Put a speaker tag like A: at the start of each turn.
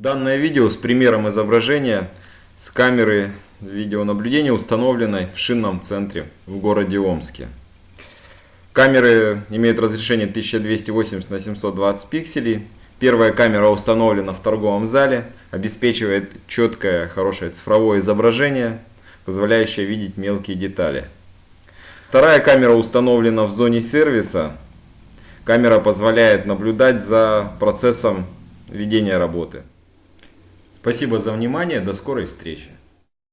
A: Данное видео с примером изображения с камеры видеонаблюдения, установленной в шинном центре в городе Омске. Камеры имеют разрешение 1280 на 720 пикселей. Первая камера установлена в торговом зале, обеспечивает четкое, хорошее цифровое изображение, позволяющее видеть мелкие детали. Вторая камера установлена в зоне сервиса. Камера позволяет наблюдать за процессом ведения работы. Спасибо за внимание, до скорой встречи.